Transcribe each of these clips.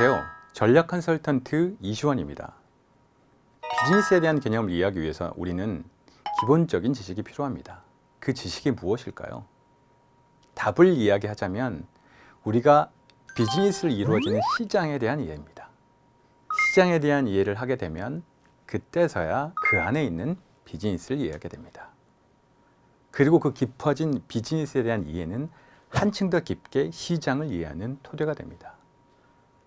안녕하세요. 전략 컨설턴트 이시원입니다. 비즈니스에 대한 개념을 이해하기 위해서 우리는 기본적인 지식이 필요합니다. 그 지식이 무엇일까요? 답을 이야기하자면 우리가 비즈니스를 이루어지는 시장에 대한 이해입니다. 시장에 대한 이해를 하게 되면 그때서야 그 안에 있는 비즈니스를 이해하게 됩니다. 그리고 그 깊어진 비즈니스에 대한 이해는 한층 더 깊게 시장을 이해하는 토대가 됩니다.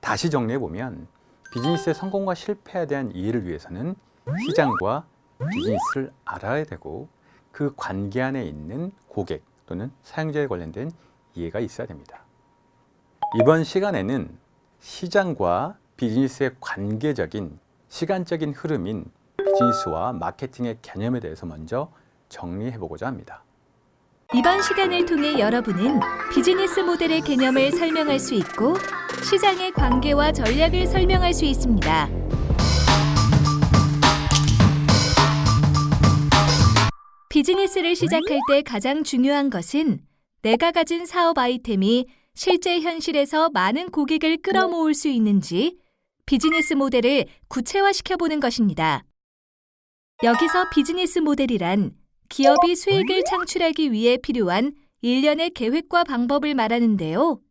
다시 정리해 보면 비즈니스의 성공과 실패에 대한 이해를 위해서는 시장과 비즈니스를 알아야 되고 그 관계 안에 있는 고객 또는 사용자에 관련된 이해가 있어야 됩니다. 이번 시간에는 시장과 비즈니스의 관계적인 시간적인 흐름인 비즈니스와 마케팅의 개념에 대해서 먼저 정리해 보고자 합니다. 이번 시간을 통해 여러분은 비즈니스 모델의 개념을 설명할 수 있고 시장의 관계와 전략을 설명할 수 있습니다. 비즈니스를 시작할 때 가장 중요한 것은 내가 가진 사업 아이템이 실제 현실에서 많은 고객을 끌어모을 수 있는지 비즈니스 모델을 구체화시켜 보는 것입니다. 여기서 비즈니스 모델이란 기업이 수익을 창출하기 위해 필요한 일련의 계획과 방법을 말하는데요.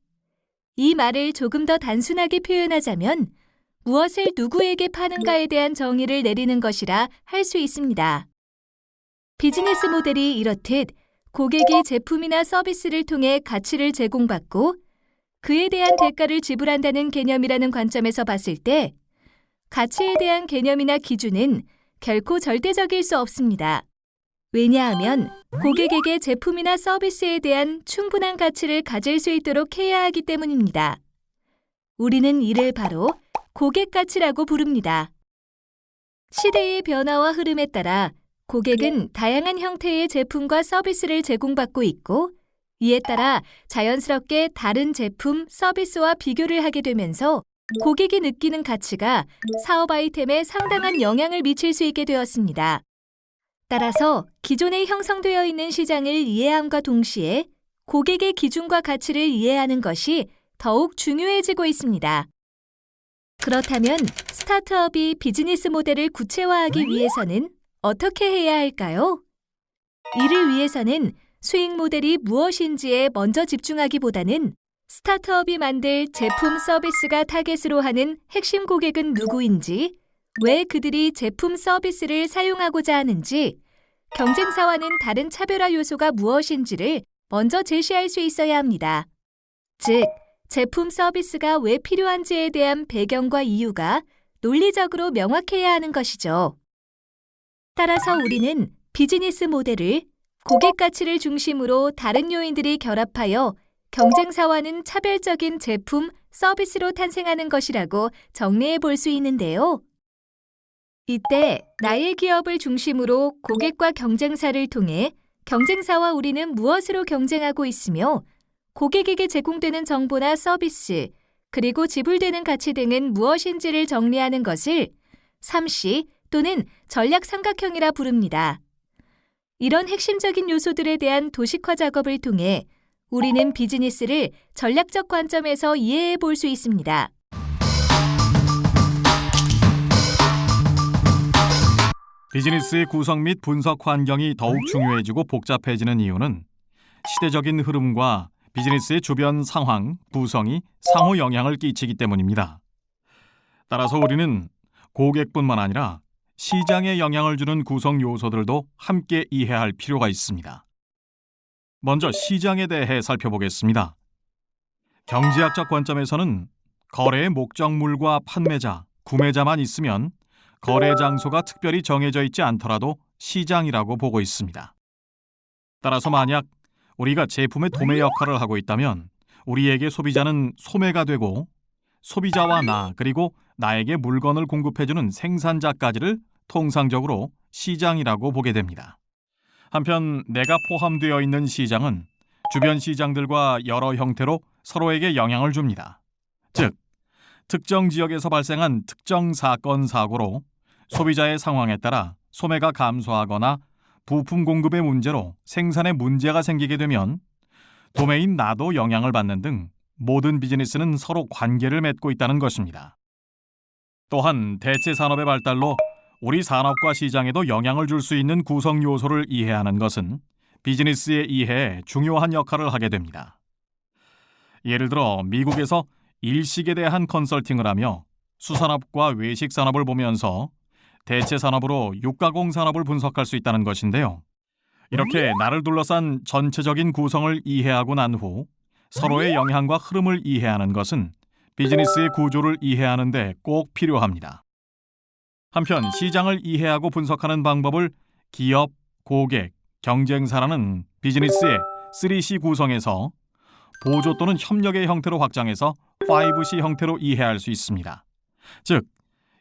이 말을 조금 더 단순하게 표현하자면 무엇을 누구에게 파는가에 대한 정의를 내리는 것이라 할 수 있습니다. 비즈니스 모델이 이렇듯 고객이 제품이나 서비스를 통해 가치를 제공받고 그에 대한 대가를 지불한다는 개념이라는 관점에서 봤을 때 가치에 대한 개념이나 기준은 결코 절대적일 수 없습니다. 왜냐하면 고객에게 제품이나 서비스에 대한 충분한 가치를 가질 수 있도록 해야 하기 때문입니다. 우리는 이를 바로 고객 가치라고 부릅니다. 시대의 변화와 흐름에 따라 고객은 다양한 형태의 제품과 서비스를 제공받고 있고 이에 따라 자연스럽게 다른 제품, 서비스와 비교를 하게 되면서 고객이 느끼는 가치가 사업 아이템에 상당한 영향을 미칠 수 있게 되었습니다. 따라서 기존에 형성되어 있는 시장을 이해함과 동시에 고객의 기준과 가치를 이해하는 것이 더욱 중요해지고 있습니다. 그렇다면 스타트업이 비즈니스 모델을 구체화하기 위해서는 어떻게 해야 할까요? 이를 위해서는 수익 모델이 무엇인지에 먼저 집중하기보다는 스타트업이 만들 제품 서비스가 타겟으로 하는 핵심 고객은 누구인지, 왜 그들이 제품 서비스를 사용하고자 하는지, 경쟁사와는 다른 차별화 요소가 무엇인지를 먼저 제시할 수 있어야 합니다. 즉, 제품 서비스가 왜 필요한지에 대한 배경과 이유가 논리적으로 명확해야 하는 것이죠. 따라서 우리는 비즈니스 모델을 고객 가치를 중심으로 다른 요인들이 결합하여 경쟁사와는 차별적인 제품, 서비스로 탄생하는 것이라고 정리해 볼 수 있는데요. 이때 나의 기업을 중심으로 고객과 경쟁사를 통해 경쟁사와 우리는 무엇으로 경쟁하고 있으며 고객에게 제공되는 정보나 서비스, 그리고 지불되는 가치 등은 무엇인지를 정리하는 것을 3C 또는 전략 삼각형이라 부릅니다. 이런 핵심적인 요소들에 대한 도식화 작업을 통해 우리는 비즈니스를 전략적 관점에서 이해해 볼 수 있습니다. 비즈니스의 구성 및 분석 환경이 더욱 중요해지고 복잡해지는 이유는 시대적인 흐름과 비즈니스의 주변 상황, 구성이 상호 영향을 끼치기 때문입니다. 따라서 우리는 고객뿐만 아니라 시장에 영향을 주는 구성 요소들도 함께 이해할 필요가 있습니다. 먼저 시장에 대해 살펴보겠습니다. 경제학적 관점에서는 거래의 목적물과 판매자, 구매자만 있으면 거래 장소가 특별히 정해져 있지 않더라도 시장이라고 보고 있습니다. 따라서 만약 우리가 제품의 도매 역할을 하고 있다면 우리에게 소비자는 소매가 되고 소비자와 나 그리고 나에게 물건을 공급해주는 생산자까지를 통상적으로 시장이라고 보게 됩니다. 한편 내가 포함되어 있는 시장은 주변 시장들과 여러 형태로 서로에게 영향을 줍니다. 즉, 특정 지역에서 발생한 특정 사건 사고로 소비자의 상황에 따라 소매가 감소하거나 부품 공급의 문제로 생산에 문제가 생기게 되면 도매인 나도 영향을 받는 등 모든 비즈니스는 서로 관계를 맺고 있다는 것입니다. 또한 대체 산업의 발달로 우리 산업과 시장에도 영향을 줄 수 있는 구성 요소를 이해하는 것은 비즈니스의 이해에 중요한 역할을 하게 됩니다. 예를 들어 미국에서 일식에 대한 컨설팅을 하며 수산업과 외식 산업을 보면서 대체 산업으로 육가공 산업을 분석할 수 있다는 것인데요. 이렇게 나를 둘러싼 전체적인 구성을 이해하고 난 후 서로의 영향과 흐름을 이해하는 것은 비즈니스의 구조를 이해하는 데 꼭 필요합니다. 한편 시장을 이해하고 분석하는 방법을 기업, 고객, 경쟁사라는 비즈니스의 3C 구성에서 보조 또는 협력의 형태로 확장해서 5C 형태로 이해할 수 있습니다. 즉,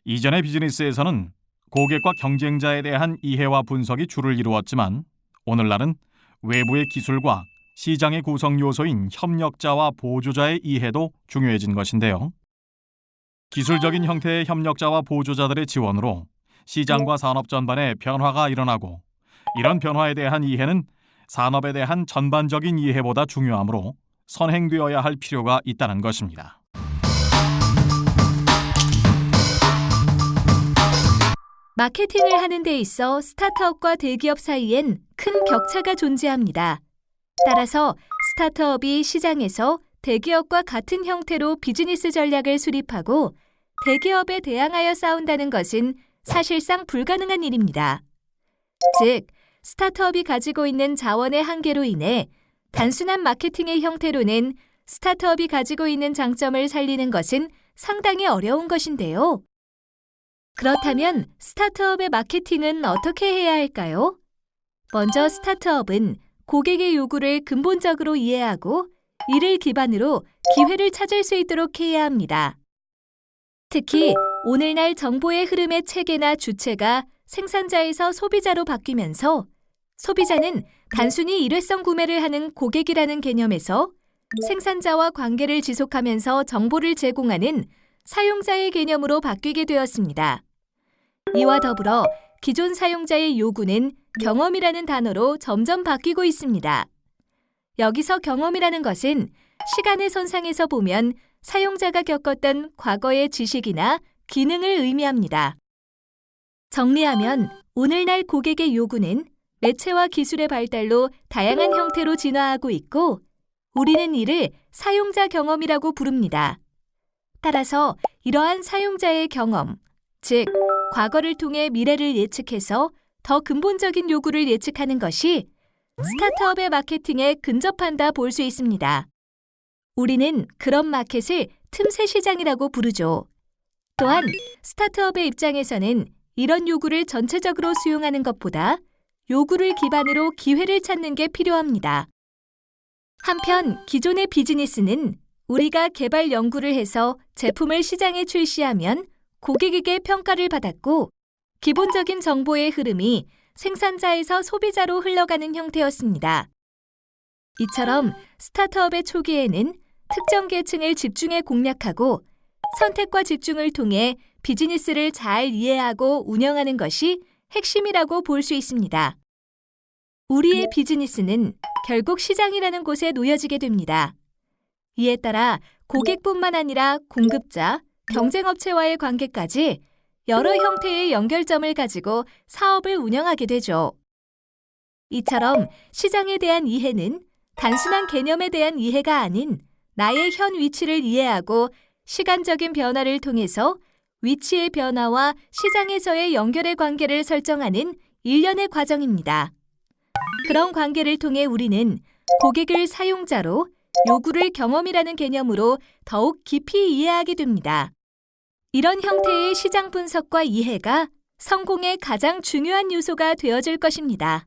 이전의 비즈니스에서는 고객과 경쟁자에 대한 이해와 분석이 주를 이루었지만 오늘날은 외부의 기술과 시장의 구성 요소인 협력자와 보조자의 이해도 중요해진 것인데요. 기술적인 형태의 협력자와 보조자들의 지원으로 시장과 산업 전반에 변화가 일어나고 이런 변화에 대한 이해는 산업에 대한 전반적인 이해보다 중요하므로 선행되어야 할 필요가 있다는 것입니다. 마케팅을 하는 데 있어 스타트업과 대기업 사이엔 큰 격차가 존재합니다. 따라서 스타트업이 시장에서 대기업과 같은 형태로 비즈니스 전략을 수립하고 대기업에 대항하여 싸운다는 것은 사실상 불가능한 일입니다. 즉, 스타트업이 가지고 있는 자원의 한계로 인해 단순한 마케팅의 형태로는 스타트업이 가지고 있는 장점을 살리는 것은 상당히 어려운 것인데요. 그렇다면 스타트업의 마케팅은 어떻게 해야 할까요? 먼저 스타트업은 고객의 요구를 근본적으로 이해하고 이를 기반으로 기회를 찾을 수 있도록 해야 합니다. 특히 오늘날 정보의 흐름의 체계나 주체가 생산자에서 소비자로 바뀌면서 소비자는 단순히 일회성 구매를 하는 고객이라는 개념에서 생산자와 관계를 지속하면서 정보를 제공하는 사용자의 개념으로 바뀌게 되었습니다. 이와 더불어 기존 사용자의 요구는 경험이라는 단어로 점점 바뀌고 있습니다. 여기서 경험이라는 것은 시간의 선상에서 보면 사용자가 겪었던 과거의 지식이나 기능을 의미합니다. 정리하면 오늘날 고객의 요구는 매체와 기술의 발달로 다양한 형태로 진화하고 있고 우리는 이를 사용자 경험이라고 부릅니다. 따라서 이러한 사용자의 경험, 즉 과거를 통해 미래를 예측해서 더 근본적인 요구를 예측하는 것이 스타트업의 마케팅에 근접한다 볼 수 있습니다. 우리는 그런 마켓을 틈새 시장이라고 부르죠. 또한 스타트업의 입장에서는 이런 요구를 전체적으로 수용하는 것보다 요구를 기반으로 기회를 찾는 게 필요합니다. 한편 기존의 비즈니스는 우리가 개발 연구를 해서 제품을 시장에 출시하면 고객에게 평가를 받았고 기본적인 정보의 흐름이 생산자에서 소비자로 흘러가는 형태였습니다. 이처럼 스타트업의 초기에는 특정 계층을 집중해 공략하고 선택과 집중을 통해 비즈니스를 잘 이해하고 운영하는 것이 핵심이라고 볼 수 있습니다. 우리의 비즈니스는 결국 시장이라는 곳에 놓여지게 됩니다. 이에 따라 고객뿐만 아니라 공급자, 경쟁업체와의 관계까지 여러 형태의 연결점을 가지고 사업을 운영하게 되죠. 이처럼 시장에 대한 이해는 단순한 개념에 대한 이해가 아닌 나의 현 위치를 이해하고 시간적인 변화를 통해서 위치의 변화와 시장에서의 연결의 관계를 설정하는 일련의 과정입니다. 그런 관계를 통해 우리는 고객을 사용자로 요구를 경험이라는 개념으로 더욱 깊이 이해하게 됩니다. 이런 형태의 시장 분석과 이해가 성공의 가장 중요한 요소가 되어줄 것입니다.